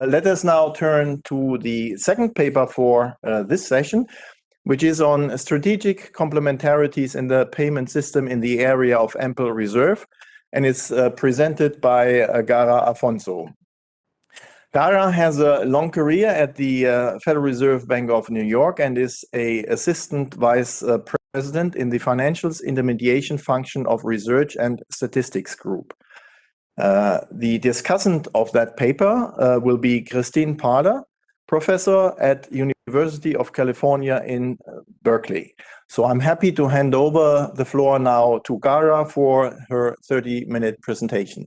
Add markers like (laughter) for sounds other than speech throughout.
let us now turn to the second paper for uh, this session, which is on strategic complementarities in the payment system in the area of ample reserve, and it's uh, presented by uh, Gara Afonso. Gara has a long career at the uh, Federal Reserve Bank of New York and is a assistant vice uh, president in the financials intermediation function of research and statistics group. Uh, the discussant of that paper uh, will be Christine Parlour, professor at University of California in uh, Berkeley. So I'm happy to hand over the floor now to Gara for her 30-minute presentation.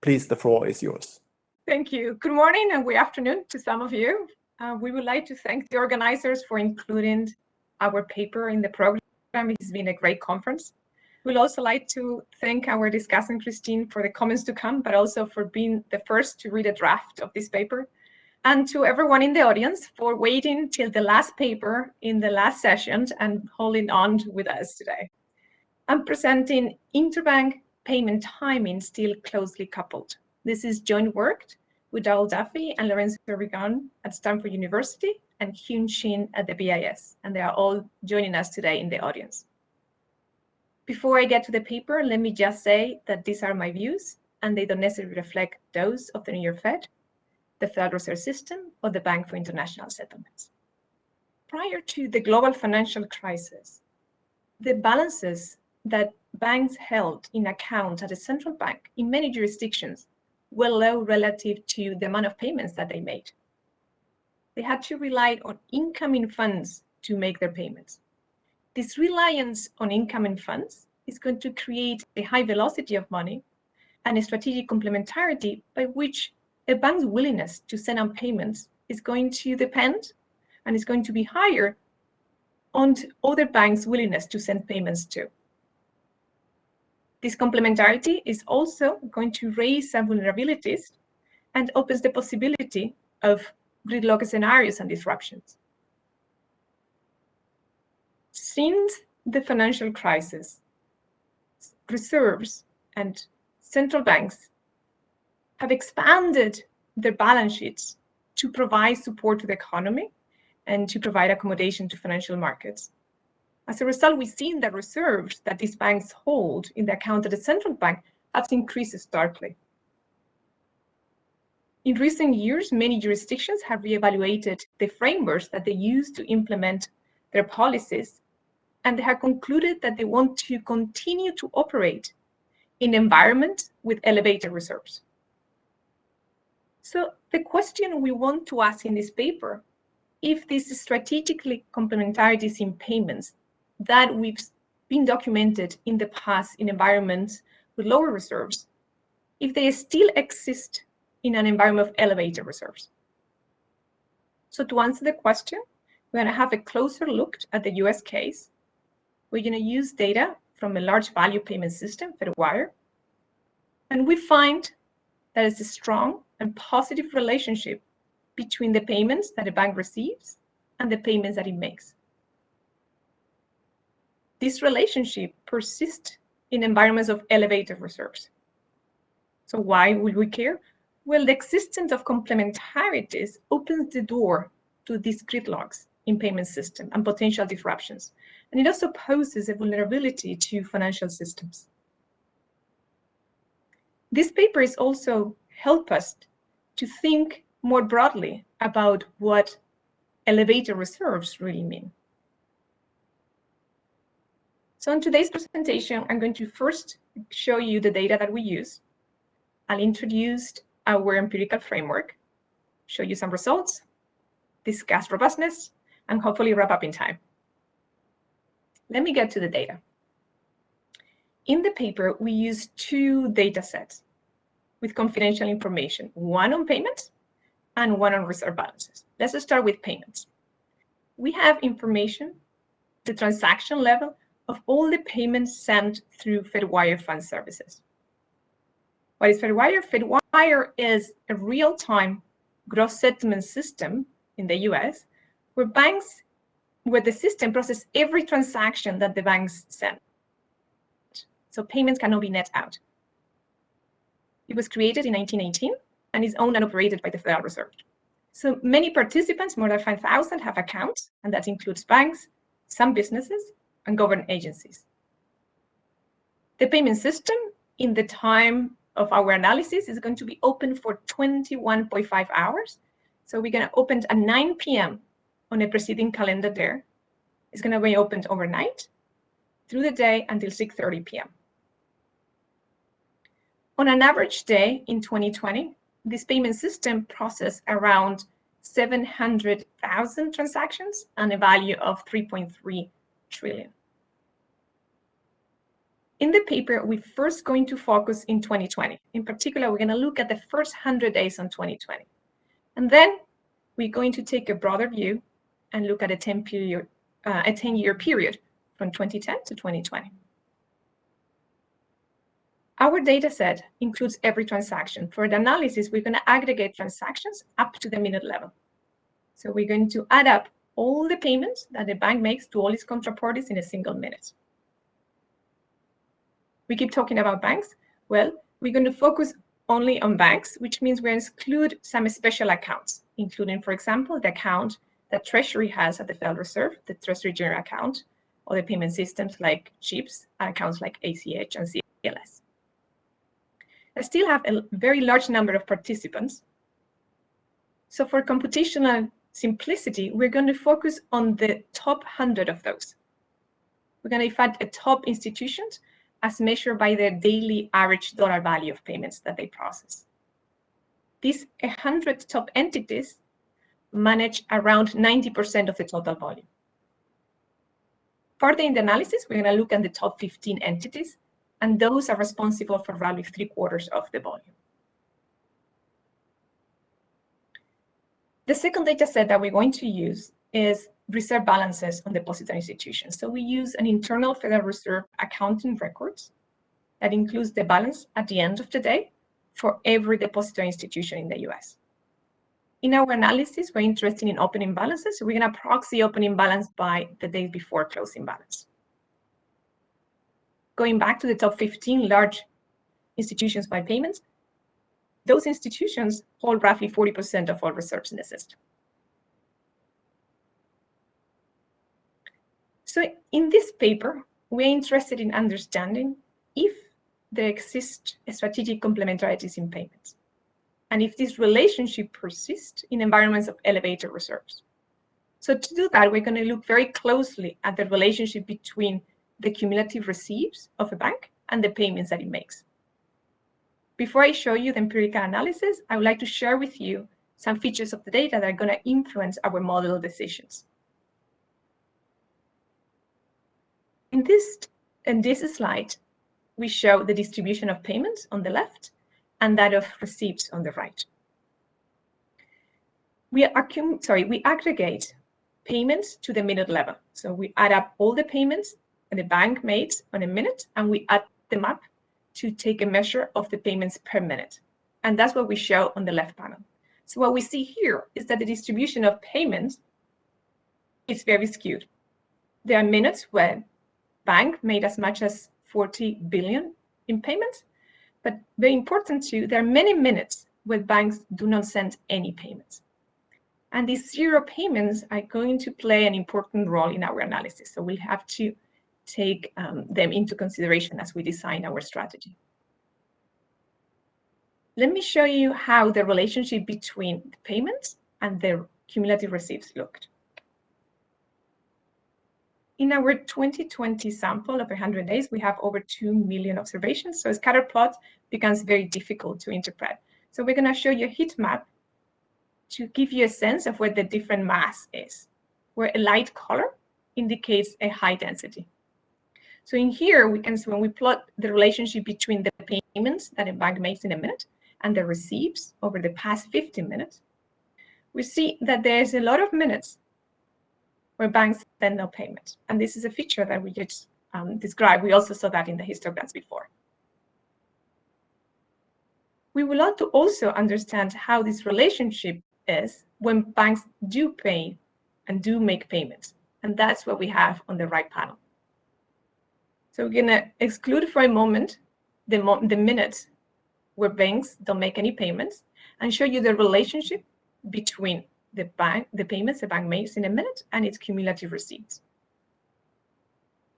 Please, the floor is yours. Thank you. Good morning and good afternoon to some of you. Uh, we would like to thank the organizers for including our paper in the program. It's been a great conference. We'd also like to thank our discussant, Christine, for the comments to come, but also for being the first to read a draft of this paper. And to everyone in the audience for waiting till the last paper in the last session and holding on with us today. I'm presenting interbank payment timing still closely coupled. This is joint work with Darrell Duffie and Lorenzo Rigon at Stanford University and Hyun Shin at the BIS, and they are all joining us today in the audience. Before I get to the paper, let me just say that these are my views, and they don't necessarily reflect those of the New York Fed, the Federal Reserve System, or the Bank for International Settlements. Prior to the global financial crisis, the balances that banks held in account at the central bank in many jurisdictions were low relative to the amount of payments that they made. They had to rely on incoming funds to make their payments. This reliance on incoming funds is going to create a high velocity of money and a strategic complementarity by which a bank's willingness to send out payments is going to depend and is going to be higher on other banks' willingness to send payments too. This complementarity is also going to raise some vulnerabilities and opens the possibility of gridlock scenarios and disruptions. Since the financial crisis, reserves and central banks have expanded their balance sheets to provide support to the economy and to provide accommodation to financial markets. As a result, we've seen that reserves that these banks hold in the account of the central bank have increased starkly. In recent years, many jurisdictions have reevaluated the frameworks that they use to implement their policies, and they have concluded that they want to continue to operate in environment with elevated reserves. So the question we want to ask in this paper, if these strategically complementarities in payments that we've been documented in the past in environments with lower reserves, if they still exist in an environment of elevated reserves. So to answer the question, we're going to have a closer look at the US case. We're going to use data from a large value payment system, Fedwire, and we find that a strong and positive relationship between the payments that a bank receives and the payments that it makes. This relationship persists in environments of elevated reserves. So why would we care? Well, the existence of complementarities opens the door to these gridlocks in payment system and potential disruptions. And it also poses a vulnerability to financial systems. This paper is also help us to think more broadly about what elevator reserves really mean. So in today's presentation, I'm going to first show you the data that we use. I'll introduce our empirical framework, show you some results, discuss robustness, and hopefully wrap up in time. Let me get to the data. In the paper, we use two data sets with confidential information, one on payments and one on reserve balances. Let's start with payments. We have information, the transaction level of all the payments sent through Fedwire Fund Services. What is Fedwire? Fedwire is a real-time gross settlement system in the US where banks, where the system processes every transaction that the banks send. So payments cannot be net out. It was created in 1918 and is owned and operated by the Federal Reserve. So many participants, more than 5,000, have accounts, and that includes banks, some businesses, and government agencies. The payment system in the time of our analysis is going to be open for 21.5 hours. So we're going to open at 9 p.m. on a preceding calendar there. It's going to be opened overnight through the day until 6.30 p.m. On an average day in 2020, this payment system processed around 700,000 transactions and a value of 3.3 trillion. In the paper, we're first going to focus in 2020. In particular, we're going to look at the first 100 days on 2020. And then we're going to take a broader view and look at a 10 period, uh, a 10 year period from 2010 to 2020. Our data set includes every transaction. For the analysis, we're going to aggregate transactions up to the minute level. So we're going to add up all the payments that the bank makes to all its counterparties in a single minute. We keep talking about banks. Well, we're going to focus only on banks, which means to exclude some special accounts, including, for example, the account that Treasury has at the Federal Reserve, the Treasury General Account, or the payment systems like CHIPS, accounts like ACH and CLS. I still have a very large number of participants. So for computational simplicity, we're going to focus on the top 100 of those. We're going to find a top institutions as measured by their daily average dollar value of payments that they process. These 100 top entities manage around 90% of the total volume. Further in the analysis, we're going to look at the top 15 entities and those are responsible for roughly three quarters of the volume. The second data set that we're going to use is reserve balances on depository institutions. So we use an internal Federal Reserve accounting records that includes the balance at the end of the day for every depository institution in the US. In our analysis, we're interested in opening balances. So we're going to proxy opening balance by the day before closing balance going back to the top 15 large institutions by payments, those institutions hold roughly 40% of all reserves in the system. So in this paper, we're interested in understanding if there exist strategic complementarities in payments, and if this relationship persists in environments of elevated reserves. So to do that, we're going to look very closely at the relationship between the cumulative receipts of a bank and the payments that it makes. Before I show you the empirical analysis, I would like to share with you some features of the data that are going to influence our model decisions. In this, in this slide, we show the distribution of payments on the left and that of receipts on the right. We, sorry, we aggregate payments to the minute level. So we add up all the payments that the bank made on a minute, and we add them up to take a measure of the payments per minute. And that's what we show on the left panel. So what we see here is that the distribution of payments is very skewed. There are minutes where bank made as much as 40 billion in payments, but very important too, there are many minutes where banks do not send any payments. And these zero payments are going to play an important role in our analysis. So we'll have to take um, them into consideration as we design our strategy. Let me show you how the relationship between the payments and the cumulative receipts looked. In our 2020 sample of 100 days, we have over 2 million observations, so a scatter plot becomes very difficult to interpret. So we're going to show you a heat map to give you a sense of where the different mass is, where a light color indicates a high density. So in here, we can see when we plot the relationship between the payments that a bank makes in a minute and the receipts over the past 15 minutes, we see that there's a lot of minutes where banks send no payment. And this is a feature that we just um, described. We also saw that in the histograms before. We would like to also understand how this relationship is when banks do pay and do make payments. And that's what we have on the right panel. So we're going to exclude for a moment the, mo the minutes where banks don't make any payments and show you the relationship between the bank, the payments the bank makes in a minute and its cumulative receipts.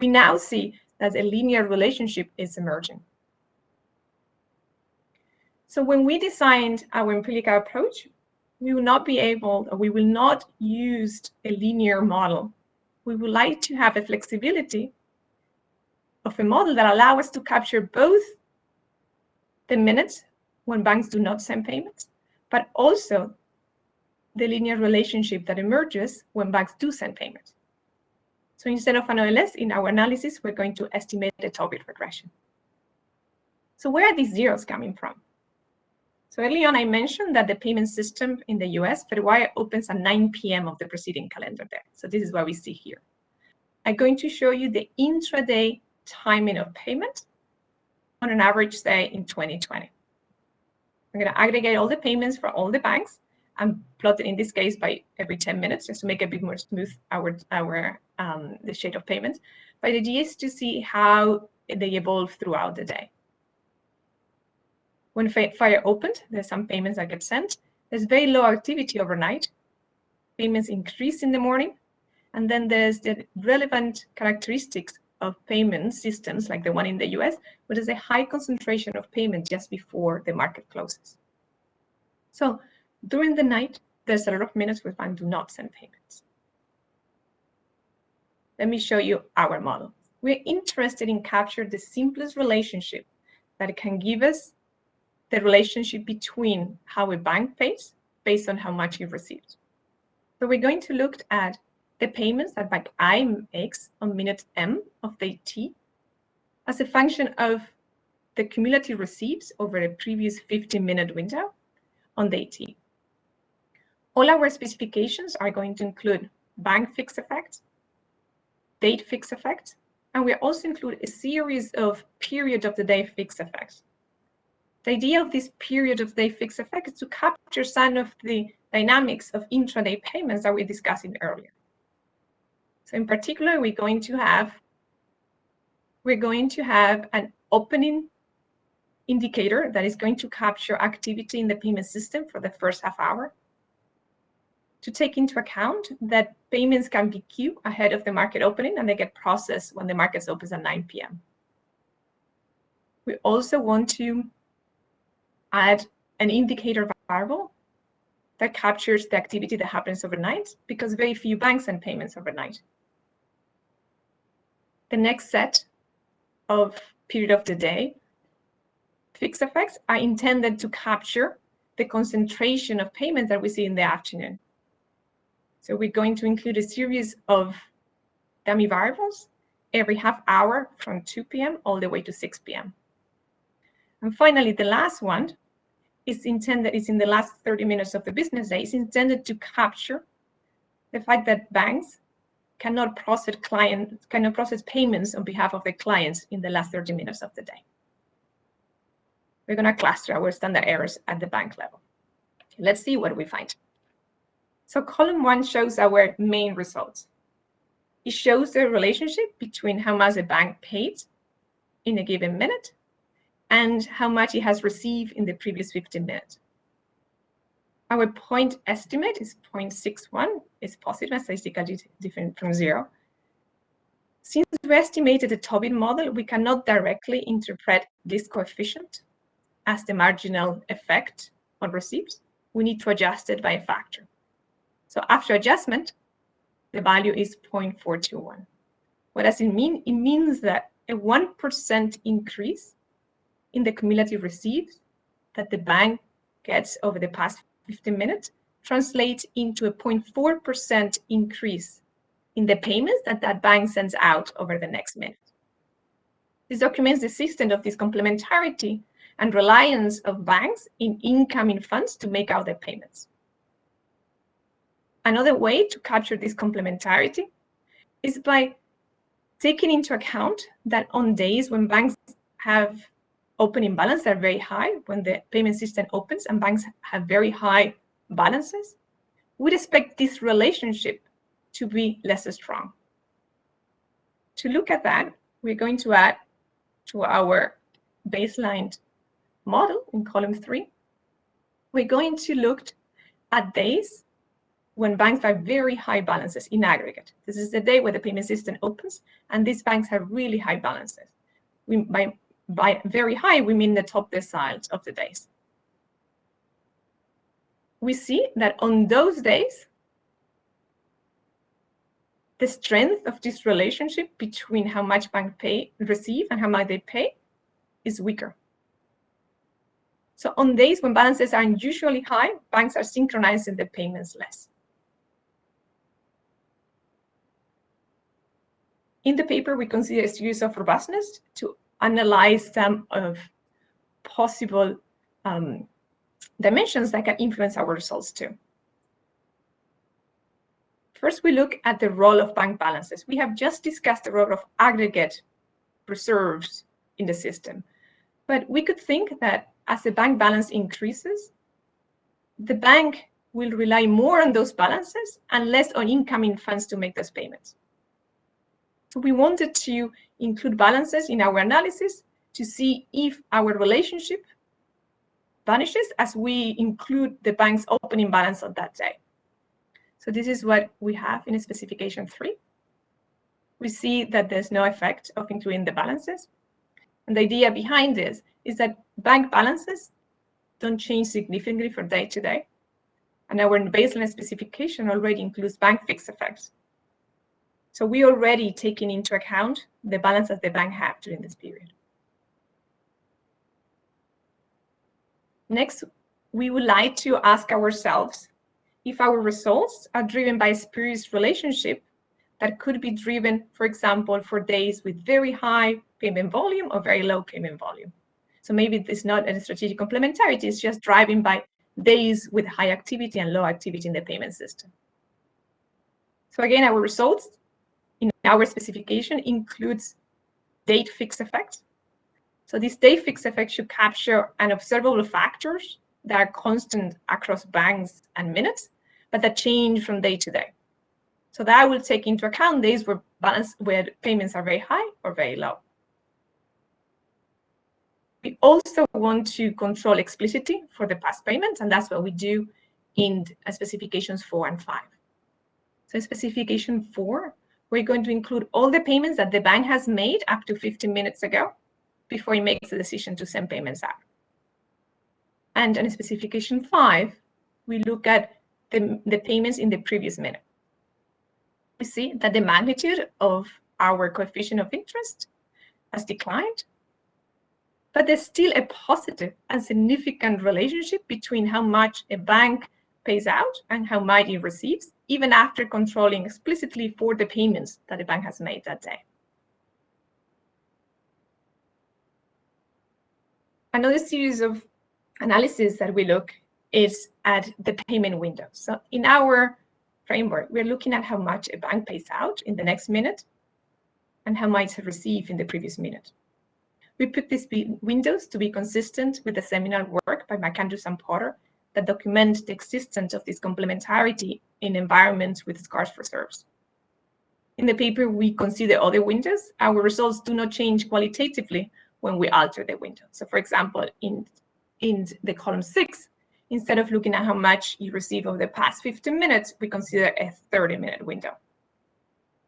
We now see that a linear relationship is emerging. So when we designed our empirical approach, we will not be able, or we will not use a linear model. We would like to have a flexibility of a model that allow us to capture both the minutes when banks do not send payments, but also the linear relationship that emerges when banks do send payments. So instead of an OLS, in our analysis, we're going to estimate the Tobit regression. So where are these zeros coming from? So early on, I mentioned that the payment system in the US, Fedwire, opens at 9 p.m. of the preceding calendar day. So this is what we see here. I'm going to show you the intraday timing of payment on an average day in 2020. I'm going to aggregate all the payments for all the banks and plot it in this case by every 10 minutes just to make a bit more smooth our, our um, the shape of payments. But the idea is to see how they evolve throughout the day. When Fire opened, there's some payments that get sent. There's very low activity overnight. Payments increase in the morning. And then there's the relevant characteristics of payment systems like the one in the US, where there's a high concentration of payment just before the market closes. So during the night, there's a lot of minutes where banks do not send payments. Let me show you our model. We're interested in capture the simplest relationship that can give us the relationship between how a bank pays based on how much you've received. So we're going to look at the payments that bank I makes on minute M of day T as a function of the cumulative receipts over a previous 15-minute window on day T. All our specifications are going to include bank fixed effects, date fixed effects, and we also include a series of period of the day fixed effects. The idea of this period of day fixed effect is to capture some of the dynamics of intraday payments that we discussed earlier. So in particular, we're going to have we're going to have an opening indicator that is going to capture activity in the payment system for the first half hour to take into account that payments can be queued ahead of the market opening and they get processed when the market opens at 9 p.m. We also want to add an indicator variable that captures the activity that happens overnight because very few banks send payments overnight. The next set of period of the day fixed effects are intended to capture the concentration of payments that we see in the afternoon. So we're going to include a series of dummy variables every half hour from 2 p.m. all the way to 6 p.m. And finally, the last one is intended, is in the last 30 minutes of the business day, is intended to capture the fact that banks cannot process client, cannot process payments on behalf of the clients in the last 30 minutes of the day. We're going to cluster our standard errors at the bank level. Let's see what we find. So column one shows our main results. It shows the relationship between how much a bank paid in a given minute and how much it has received in the previous 15 minutes. Our point estimate is 0.61, It's positive and statistically different from zero. Since we estimated the Tobit model, we cannot directly interpret this coefficient as the marginal effect on receipts. We need to adjust it by a factor. So after adjustment, the value is 0.421. What does it mean? It means that a 1% increase in the cumulative receipts that the bank gets over the past 15 minutes translates into a 0.4% increase in the payments that that bank sends out over the next minute. This documents the extent of this complementarity and reliance of banks in incoming funds to make out their payments. Another way to capture this complementarity is by taking into account that on days when banks have opening balance that are very high, when the payment system opens and banks have very high balances, we'd expect this relationship to be less strong. To look at that, we're going to add to our baseline model in column three, we're going to look at days when banks have very high balances in aggregate. This is the day where the payment system opens, and these banks have really high balances. We, by, by very high, we mean the top deciles of the days. We see that on those days, the strength of this relationship between how much bank pay receive and how much they pay is weaker. So on days when balances are unusually high, banks are synchronizing the payments less. In the paper, we consider series of robustness to analyze some of possible um, dimensions that can influence our results too. First, we look at the role of bank balances. We have just discussed the role of aggregate reserves in the system. But we could think that as the bank balance increases, the bank will rely more on those balances and less on incoming funds to make those payments. So we wanted to include balances in our analysis to see if our relationship vanishes as we include the bank's opening balance on that day. So this is what we have in specification three. We see that there's no effect of including the balances. And the idea behind this is that bank balances don't change significantly from day to day. And our baseline specification already includes bank fixed effects. So we already taken into account the balance that the bank have during this period. Next, we would like to ask ourselves if our results are driven by a spurious relationship that could be driven, for example, for days with very high payment volume or very low payment volume. So maybe it's not a strategic complementarity, it's just driving by days with high activity and low activity in the payment system. So again, our results in our specification includes date fixed effects. So this date fixed effect should capture an observable factors that are constant across banks and minutes, but that change from day to day. So that will take into account days where balance where payments are very high or very low. We also want to control explicitly for the past payments, and that's what we do in specifications four and five. So in specification four, we're going to include all the payments that the bank has made up to 15 minutes ago before it makes the decision to send payments out. And in specification five, we look at the, the payments in the previous minute. We see that the magnitude of our coefficient of interest has declined, but there's still a positive and significant relationship between how much a bank pays out and how much it receives, even after controlling explicitly for the payments that the bank has made that day. Another series of analysis that we look is at the payment window. So in our framework, we're looking at how much a bank pays out in the next minute and how much it receives in the previous minute. We put these windows to be consistent with the seminal work by McAndrews and Potter that document the existence of this complementarity in environments with scarce reserves. In the paper, we consider other windows. Our results do not change qualitatively when we alter the window. So for example, in, in the column six, instead of looking at how much you receive over the past 15 minutes, we consider a 30 minute window.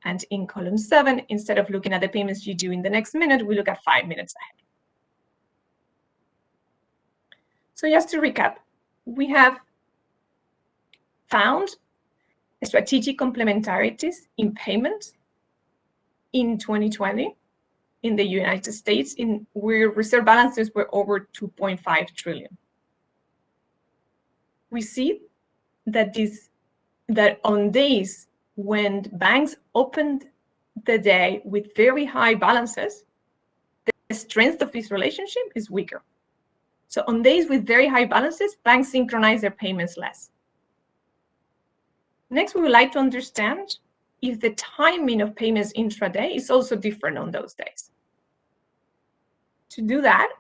And in column seven, instead of looking at the payments you do in the next minute, we look at five minutes ahead. So just to recap, we have found strategic complementarities in payments in 2020 in the United States in where reserve balances were over 2.5 trillion we see that this that on days when banks opened the day with very high balances, the strength of this relationship is weaker. So on days with very high balances, banks synchronize their payments less. Next, we would like to understand if the timing of payments intraday is also different on those days. To do that,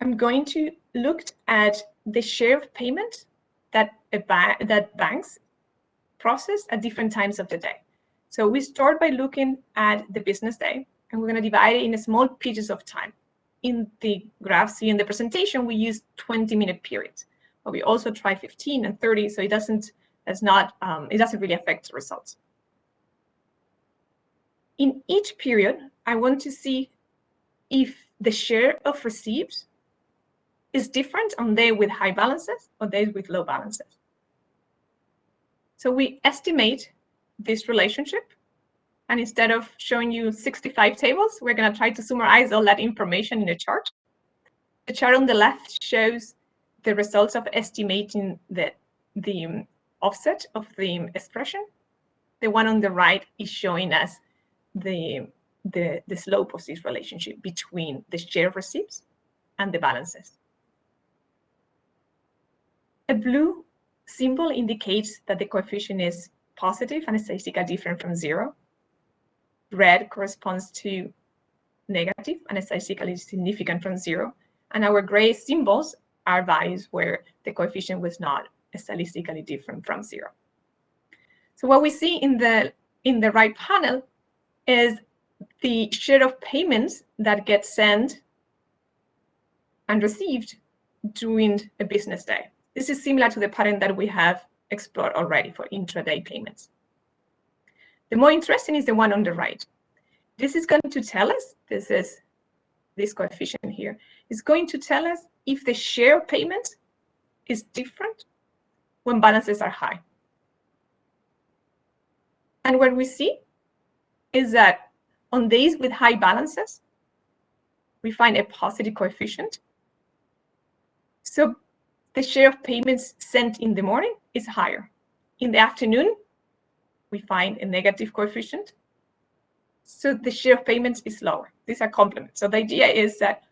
I'm going to look at the share of payment that ba that banks process at different times of the day. So we start by looking at the business day, and we're going to divide it in small pieces of time. in the graph, see in the presentation, we use 20 minute periods, but we also try 15 and 30, so it doesn't, it's not, um, it doesn't really affect the results. In each period, I want to see if the share of receipts is different on days with high balances or days with low balances. So we estimate this relationship. And instead of showing you 65 tables, we're going to try to summarize all that information in a chart. The chart on the left shows the results of estimating the, the um, offset of the um, expression. The one on the right is showing us the, the, the slope of this relationship between the share receipts and the balances. A blue symbol indicates that the coefficient is positive and statistically different from zero. Red corresponds to negative and statistically significant from zero. And our gray symbols are values where the coefficient was not statistically different from zero. So what we see in the in the right panel is the share of payments that get sent and received during a business day. This is similar to the pattern that we have explored already for intraday payments. The more interesting is the one on the right. This is going to tell us, this is this coefficient here, is going to tell us if the share of payments is different when balances are high. And what we see is that on days with high balances, we find a positive coefficient. So the share of payments sent in the morning is higher. In the afternoon, we find a negative coefficient. So the share of payments is lower. These are complements. So the idea is that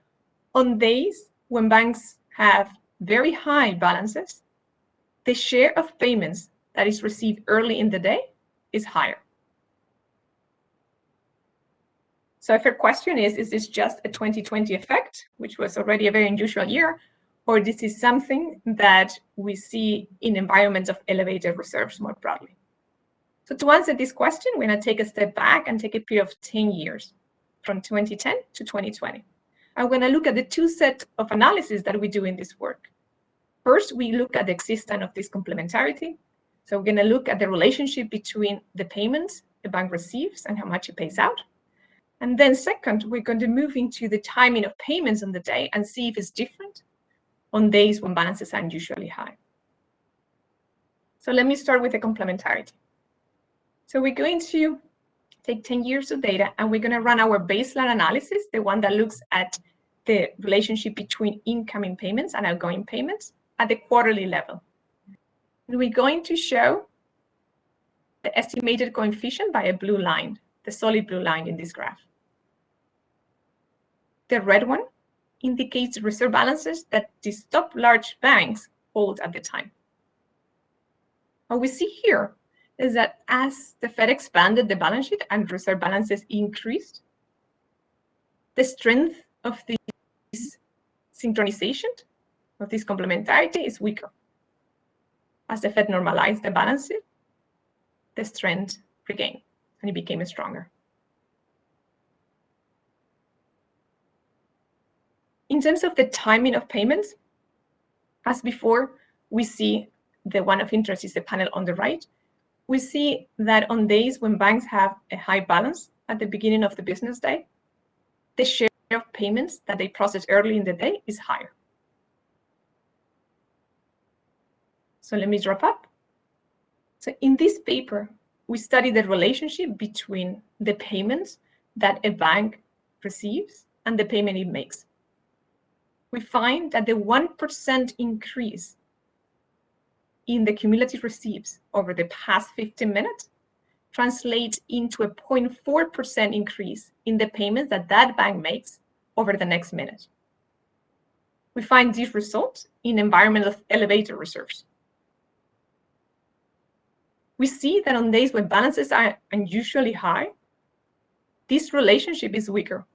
on days when banks have very high balances, the share of payments that is received early in the day is higher. So if your question is, is this just a 2020 effect, which was already a very unusual year, or this is something that we see in environments of elevated reserves more broadly? So to answer this question, we're going to take a step back and take a period of 10 years, from 2010 to 2020. I'm going to look at the two sets of analysis that we do in this work. First, we look at the existence of this complementarity. So we're going to look at the relationship between the payments the bank receives and how much it pays out. And then second, we're going to move into the timing of payments on the day and see if it's different on days when balances are unusually high. So let me start with the complementarity. So we're going to take 10 years of data and we're going to run our baseline analysis, the one that looks at the relationship between incoming payments and outgoing payments at the quarterly level. And we're going to show the estimated coefficient by a blue line, the solid blue line in this graph. The red one indicates reserve balances that these top large banks hold at the time. What we see here is that as the Fed expanded the balance sheet and reserve balances increased, the strength of this synchronization, of this complementarity is weaker. As the Fed normalized the balance the strength regained and it became stronger. In terms of the timing of payments, as before, we see the one of interest is the panel on the right. We see that on days when banks have a high balance at the beginning of the business day, the share of payments that they process early in the day is higher. So let me drop up. So in this paper, we study the relationship between the payments that a bank receives and the payment it makes we find that the 1% increase in the cumulative receipts over the past 15 minutes translates into a 0.4% increase in the payments that that bank makes over the next minute. We find these results in environmental elevator reserves. We see that on days when balances are unusually high, this relationship is weaker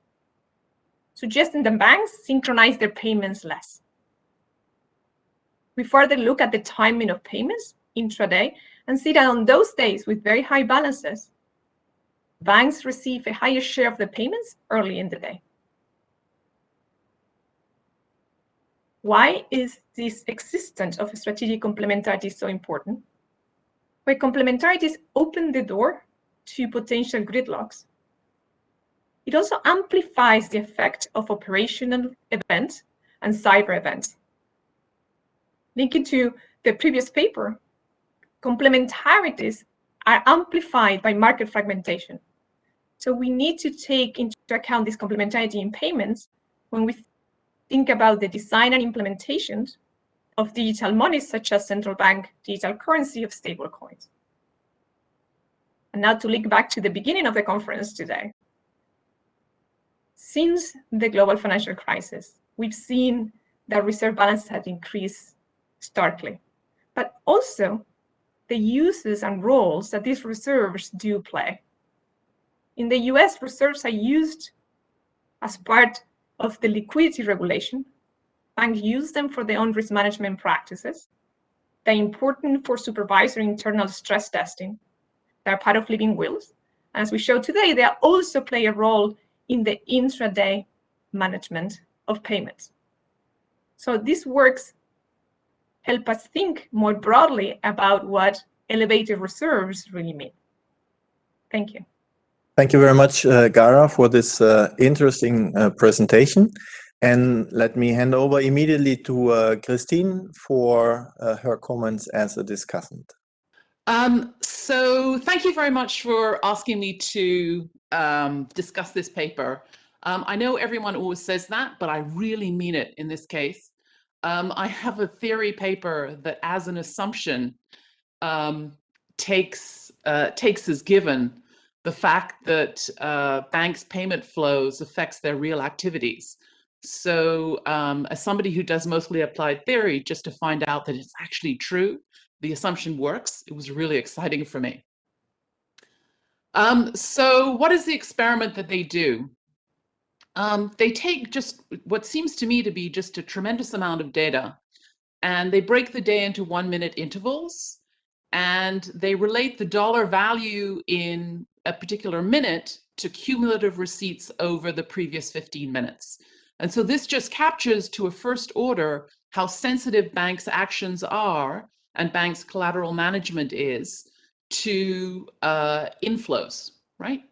suggesting that banks synchronize their payments less. We further look at the timing of payments intraday and see that on those days with very high balances, banks receive a higher share of the payments early in the day. Why is this existence of strategic complementarity so important? Where complementarities open the door to potential gridlocks. It also amplifies the effect of operational events and cyber events. Linking to the previous paper, complementarities are amplified by market fragmentation. So we need to take into account this complementarity in payments when we think about the design and implementation of digital money, such as central bank digital currency of stablecoins. And now to link back to the beginning of the conference today. Since the global financial crisis, we've seen that reserve balance has increased starkly, but also the uses and roles that these reserves do play. In the US, reserves are used as part of the liquidity regulation. Banks use them for their own risk management practices. They're important for supervisory internal stress testing. They're part of living wills. As we showed today, they also play a role in the intraday management of payments. So these works help us think more broadly about what elevated reserves really mean. Thank you. Thank you very much, uh, Gara, for this uh, interesting uh, presentation. And let me hand over immediately to uh, Christine for uh, her comments as a discussant. Um, so thank you very much for asking me to um, discuss this paper. Um, I know everyone always says that, but I really mean it in this case. Um, I have a theory paper that as an assumption um, takes, uh, takes as given the fact that uh, banks payment flows affects their real activities. So um, as somebody who does mostly applied theory, just to find out that it's actually true, the assumption works, it was really exciting for me. Um, so what is the experiment that they do? Um, they take just what seems to me to be just a tremendous amount of data and they break the day into one minute intervals and they relate the dollar value in a particular minute to cumulative receipts over the previous 15 minutes. And so this just captures to a first order how sensitive banks' actions are and banks' collateral management is to uh, inflows, right?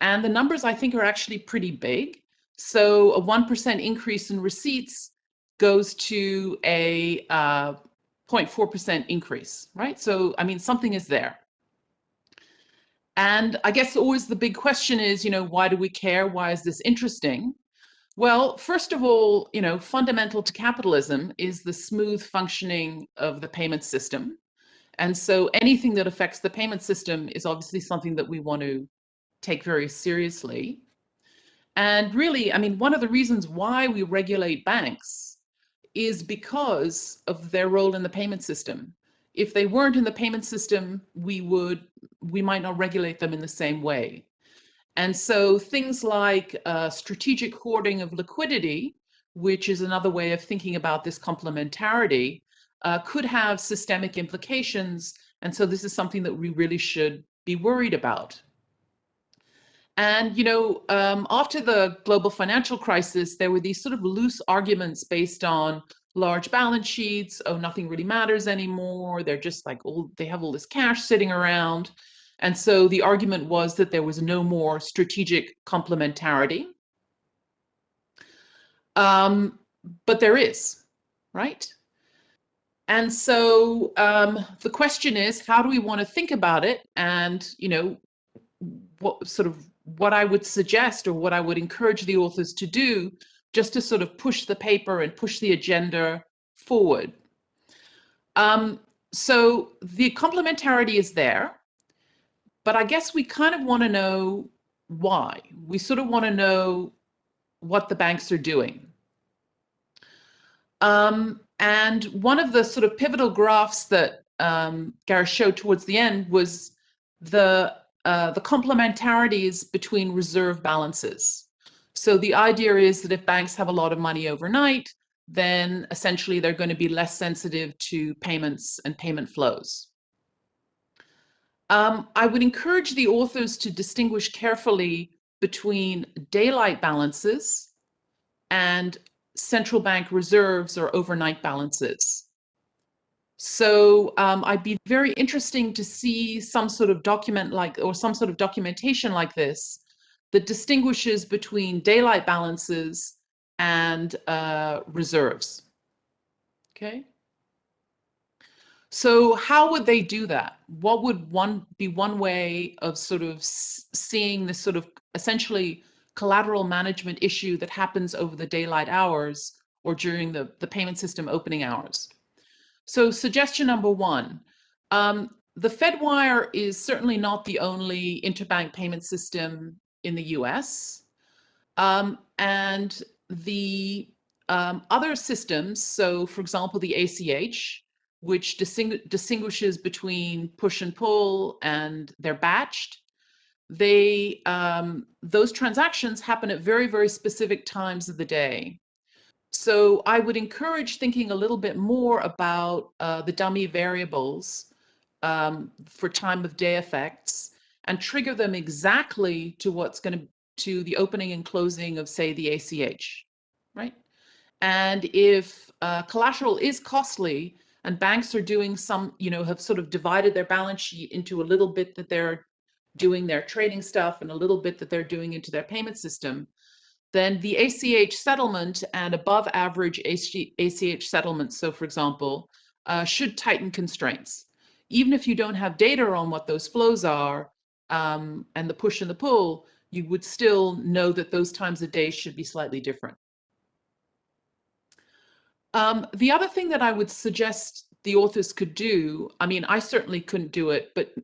And the numbers I think are actually pretty big. So a 1% increase in receipts goes to a 0.4% uh, increase, right? So, I mean, something is there. And I guess always the big question is, you know, why do we care? Why is this interesting? Well, first of all, you know, fundamental to capitalism is the smooth functioning of the payment system. And so anything that affects the payment system is obviously something that we want to take very seriously. And really, I mean, one of the reasons why we regulate banks is because of their role in the payment system. If they weren't in the payment system, we would, we might not regulate them in the same way. And so things like uh, strategic hoarding of liquidity, which is another way of thinking about this complementarity, uh, could have systemic implications. And so this is something that we really should be worried about. And, you know, um, after the global financial crisis, there were these sort of loose arguments based on large balance sheets. Oh, nothing really matters anymore. They're just like, all, they have all this cash sitting around. And so the argument was that there was no more strategic complementarity. Um, but there is, right? And so um, the question is, how do we want to think about it? And, you know, what sort of what I would suggest or what I would encourage the authors to do just to sort of push the paper and push the agenda forward. Um, so the complementarity is there, but I guess we kind of want to know why. We sort of want to know what the banks are doing. Um, and one of the sort of pivotal graphs that um, Gareth showed towards the end was the uh, the complementarities between reserve balances. So the idea is that if banks have a lot of money overnight, then essentially they're going to be less sensitive to payments and payment flows. Um, I would encourage the authors to distinguish carefully between daylight balances and central bank reserves or overnight balances. So um, I'd be very interesting to see some sort of document like, or some sort of documentation like this that distinguishes between daylight balances and uh, reserves. Okay. So how would they do that? What would one be one way of sort of seeing this sort of essentially collateral management issue that happens over the daylight hours or during the, the payment system opening hours? So suggestion number one, um, the Fedwire is certainly not the only interbank payment system in the US. Um, and the um, other systems, so for example, the ACH, which distingu distinguishes between push and pull and they're batched, they um, those transactions happen at very, very specific times of the day. So I would encourage thinking a little bit more about uh, the dummy variables um, for time of day effects and trigger them exactly to what's going to to the opening and closing of say the ACH, right? And if uh, collateral is costly and banks are doing some, you know, have sort of divided their balance sheet into a little bit that they're doing their trading stuff and a little bit that they're doing into their payment system, then the ACH settlement and above average ACH settlements, so for example, uh, should tighten constraints. Even if you don't have data on what those flows are um, and the push and the pull, you would still know that those times of day should be slightly different. Um, the other thing that I would suggest the authors could do, I mean, I certainly couldn't do it, but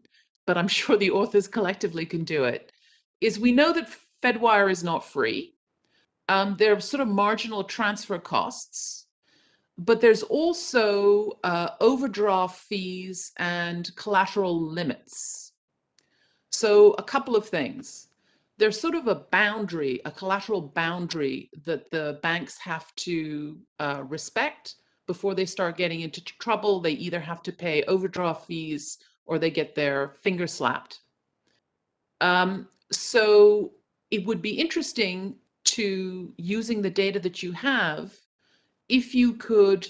but I'm (laughs) sure the authors collectively can do it, is we know that Fedwire is not free. Um, there are sort of marginal transfer costs, but there's also uh, overdraft fees and collateral limits. So a couple of things. There's sort of a boundary, a collateral boundary that the banks have to uh, respect before they start getting into trouble. They either have to pay overdraft fees or they get their finger slapped. Um, so it would be interesting to using the data that you have, if you could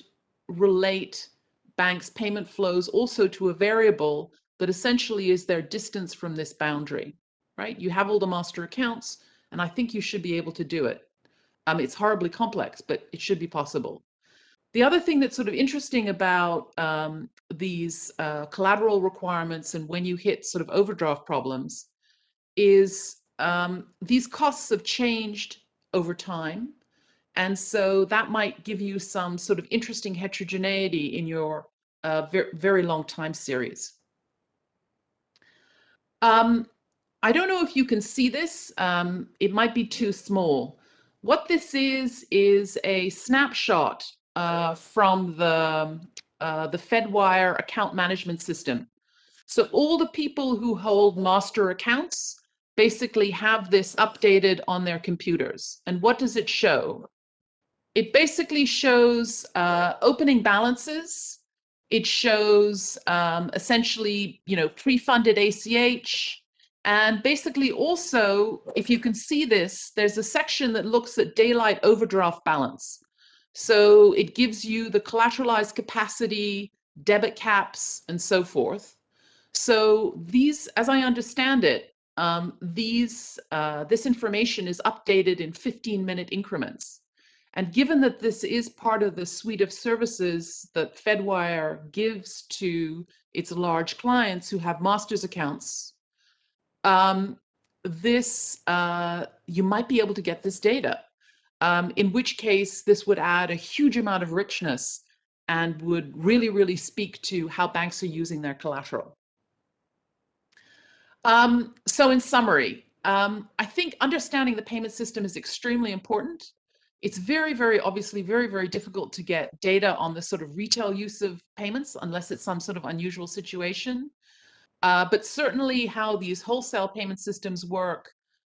relate banks' payment flows also to a variable that essentially is their distance from this boundary, right? You have all the master accounts, and I think you should be able to do it. Um, it's horribly complex, but it should be possible. The other thing that's sort of interesting about um, these uh, collateral requirements and when you hit sort of overdraft problems is um, these costs have changed over time. And so that might give you some sort of interesting heterogeneity in your uh, very, very long time series. Um, I don't know if you can see this. Um, it might be too small. What this is, is a snapshot uh, from the, uh, the Fedwire account management system. So all the people who hold master accounts basically have this updated on their computers. And what does it show? It basically shows uh, opening balances. It shows um, essentially, you know, pre-funded ACH, and basically also, if you can see this, there's a section that looks at daylight overdraft balance. So it gives you the collateralized capacity, debit caps, and so forth. So these, as I understand it, um, these, uh, this information is updated in 15 minute increments. And given that this is part of the suite of services that Fedwire gives to its large clients who have master's accounts, um, this, uh, you might be able to get this data um, in which case this would add a huge amount of richness and would really, really speak to how banks are using their collateral. Um, so in summary, um, I think understanding the payment system is extremely important. It's very, very obviously very, very difficult to get data on the sort of retail use of payments unless it's some sort of unusual situation. Uh, but certainly how these wholesale payment systems work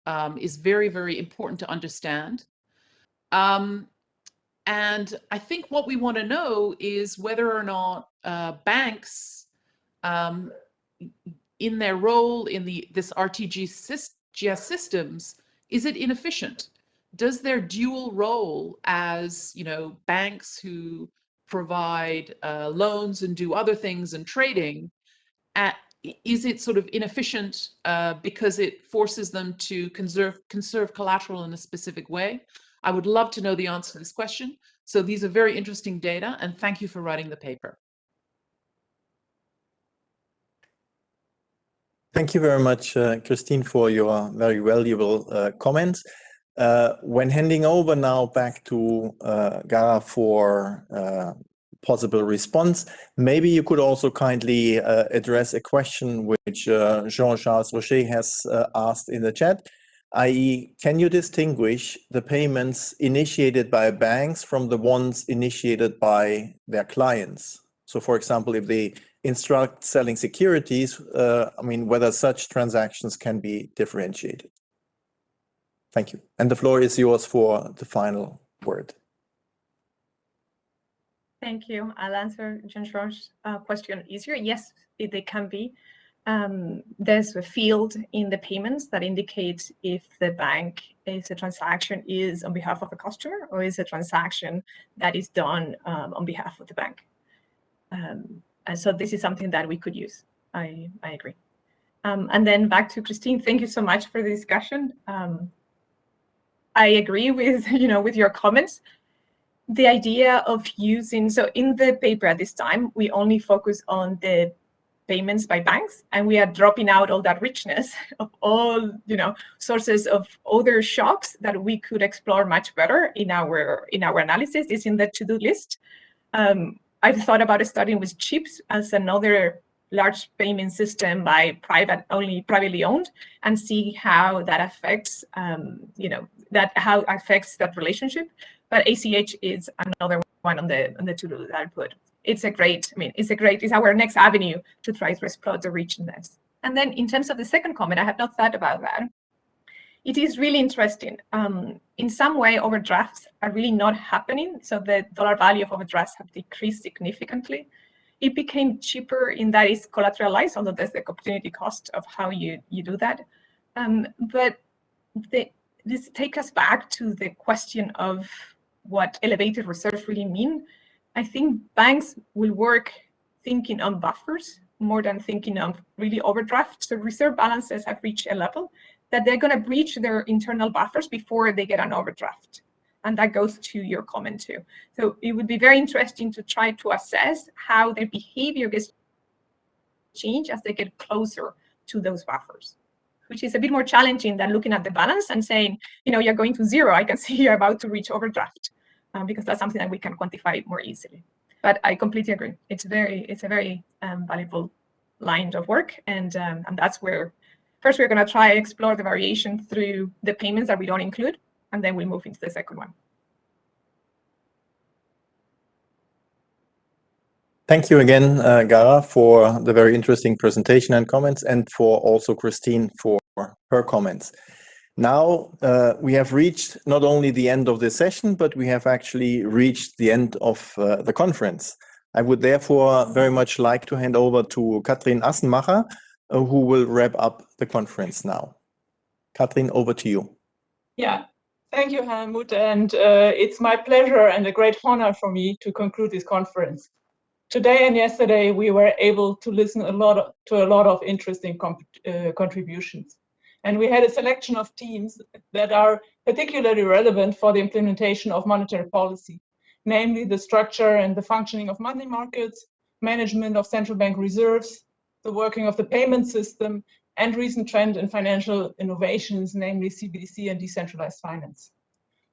um, is very, very important to understand. Um, and I think what we want to know is whether or not uh, banks, um, in their role in the this RTGS systems, is it inefficient? Does their dual role as, you know, banks who provide uh, loans and do other things and trading, at, is it sort of inefficient uh, because it forces them to conserve conserve collateral in a specific way? I would love to know the answer to this question. So these are very interesting data, and thank you for writing the paper. Thank you very much, uh, Christine, for your very valuable uh, comments. Uh, when handing over now back to uh, Gara for uh, possible response, maybe you could also kindly uh, address a question which Jean-Charles Rocher has asked in the chat, i.e. can you distinguish the payments initiated by banks from the ones initiated by their clients? So for example, if they instruct selling securities, uh, I mean, whether such transactions can be differentiated. Thank you. And the floor is yours for the final word. Thank you. I'll answer Jean-Georges' uh, question easier. Yes, they can be. Um, there's a field in the payments that indicates if the bank is a transaction is on behalf of a customer or is a transaction that is done um, on behalf of the bank. Um, and so this is something that we could use. I, I agree. Um, and then back to Christine, thank you so much for the discussion. I agree with, (laughs) you know, with your comments. The idea of using, so in the paper at this time, we only focus on the payments by banks and we are dropping out all that richness (laughs) of all you know sources of other shocks that we could explore much better in our in our analysis is in the to-do list um, I've thought about starting with CHIPS as another large payment system by private only privately owned and see how that affects um, you know that how affects that relationship but ACH is another one on the on the to-do that I put it's a great I mean it's a great it's our next avenue to try to explore the richness and then in terms of the second comment I have not thought about that it is really interesting. Um, in some way, overdrafts are really not happening. So the dollar value of overdrafts have decreased significantly. It became cheaper in that it's collateralized, although there's the opportunity cost of how you, you do that. Um, but the, this takes us back to the question of what elevated reserves really mean. I think banks will work thinking on buffers more than thinking of really overdraft. So reserve balances have reached a level that they're going to breach their internal buffers before they get an overdraft. And that goes to your comment too. So it would be very interesting to try to assess how their behavior gets changed as they get closer to those buffers, which is a bit more challenging than looking at the balance and saying, you know, you're going to zero. I can see you're about to reach overdraft um, because that's something that we can quantify more easily. But I completely agree. It's very, it's a very um, valuable line of work, and um, and that's where First, we're going to try explore the variation through the payments that we don't include, and then we move into the second one. Thank you again, uh, Gara, for the very interesting presentation and comments, and for also Christine for her comments. Now uh, we have reached not only the end of this session, but we have actually reached the end of uh, the conference. I would therefore very much like to hand over to Katrin Assenmacher, uh, who will wrap up the conference now. Katrin, over to you. Yeah, thank you, Helmut. And uh, it's my pleasure and a great honor for me to conclude this conference. Today and yesterday, we were able to listen a lot of, to a lot of interesting uh, contributions. And we had a selection of teams that are particularly relevant for the implementation of monetary policy, namely the structure and the functioning of money markets, management of central bank reserves, the working of the payment system, and recent trend in financial innovations, namely CBDC and decentralized finance.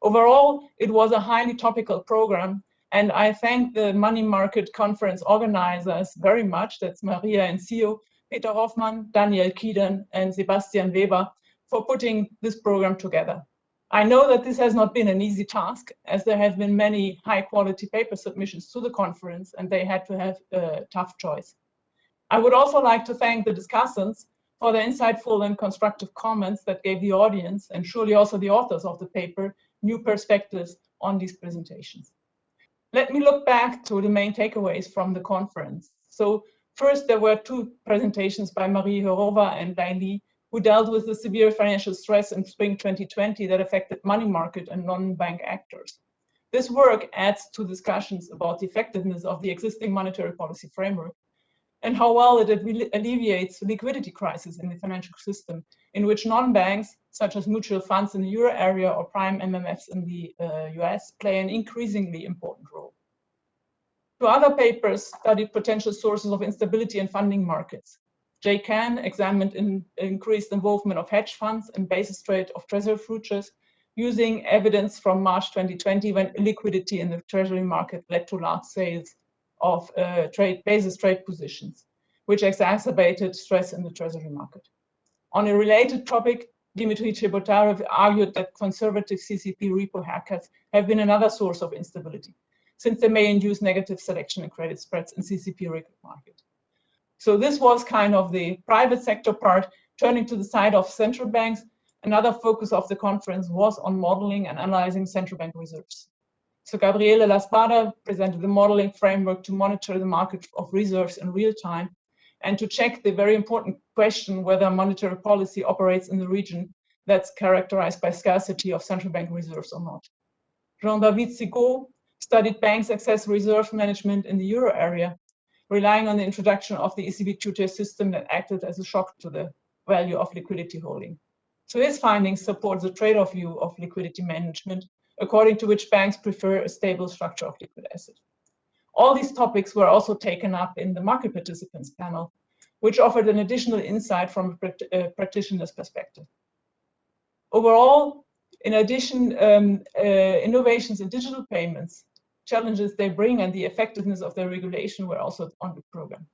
Overall, it was a highly topical program, and I thank the Money Market Conference organizers very much, that's Maria and Sio, Peter Hoffmann, Daniel Kieden, and Sebastian Weber, for putting this program together. I know that this has not been an easy task, as there have been many high quality paper submissions to the conference, and they had to have a tough choice. I would also like to thank the discussants for the insightful and constructive comments that gave the audience, and surely also the authors of the paper, new perspectives on these presentations. Let me look back to the main takeaways from the conference. So first, there were two presentations by Marie Hoerova and Lei Li who dealt with the severe financial stress in spring 2020 that affected money market and non-bank actors. This work adds to discussions about the effectiveness of the existing monetary policy framework and how well it alleviates liquidity crisis in the financial system, in which non-banks, such as mutual funds in the euro area or prime MMFs in the uh, US, play an increasingly important role. Two other papers studied potential sources of instability in funding markets. Jay Kahn examined in increased involvement of hedge funds and basis trade of treasury futures using evidence from March 2020 when illiquidity in the treasury market led to large sales of uh, trade basis trade positions, which exacerbated stress in the treasury market. On a related topic, Dimitri Chebotarev argued that conservative CCP repo haircuts have been another source of instability, since they may induce negative selection and credit spreads in CCP repo market. So this was kind of the private sector part. Turning to the side of central banks, another focus of the conference was on modeling and analyzing central bank reserves. So Gabriele La Spada presented the modeling framework to monitor the market of reserves in real time and to check the very important question whether monetary policy operates in the region that's characterized by scarcity of central bank reserves or not. Jean-David Sigaux studied banks' excess reserve management in the euro area, relying on the introduction of the ECB two-tier system that acted as a shock to the value of liquidity holding. So his findings support the trade-off view of liquidity management according to which banks prefer a stable structure of liquid assets. All these topics were also taken up in the market participants panel, which offered an additional insight from a practitioner's perspective. Overall, in addition, um, uh, innovations in digital payments, challenges they bring and the effectiveness of their regulation were also on the program.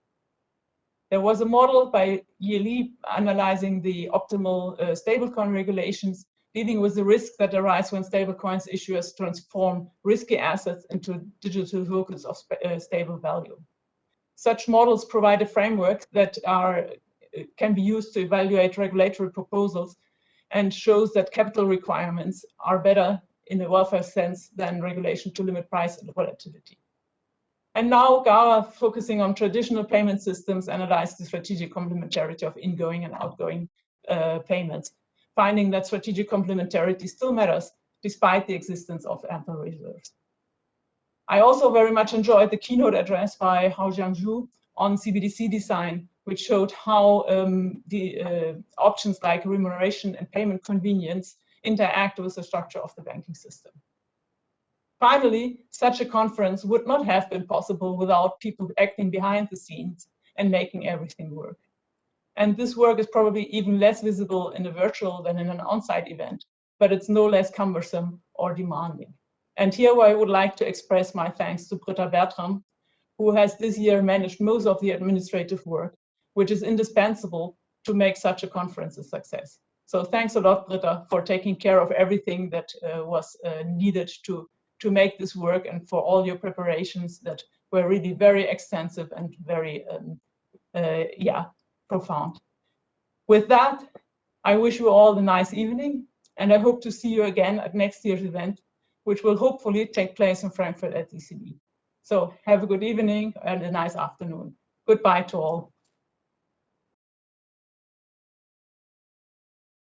There was a model by Ye analyzing the optimal uh, stablecoin regulations dealing with the risks that arise when stablecoins issuers transform risky assets into digital tokens of uh, stable value. Such models provide a framework that are, can be used to evaluate regulatory proposals and shows that capital requirements are better in a welfare sense than regulation to limit price and volatility. And now Gara, focusing on traditional payment systems, analyzed the strategic complementarity of ingoing and outgoing uh, payments finding that strategic complementarity still matters despite the existence of ample reserves. I also very much enjoyed the keynote address by Haoxiang Zhu on CBDC design, which showed how um, the uh, options like remuneration and payment convenience interact with the structure of the banking system. Finally, such a conference would not have been possible without people acting behind the scenes and making everything work. And this work is probably even less visible in a virtual than in an on-site event, but it's no less cumbersome or demanding. And here I would like to express my thanks to Britta Bertram, who has this year managed most of the administrative work, which is indispensable to make such a conference a success. So thanks a lot, Britta, for taking care of everything that uh, was uh, needed to, to make this work and for all your preparations that were really very extensive and very, um, uh, yeah, profound. With that, I wish you all a nice evening, and I hope to see you again at next year's event, which will hopefully take place in Frankfurt at ECB. So have a good evening and a nice afternoon. Goodbye to all.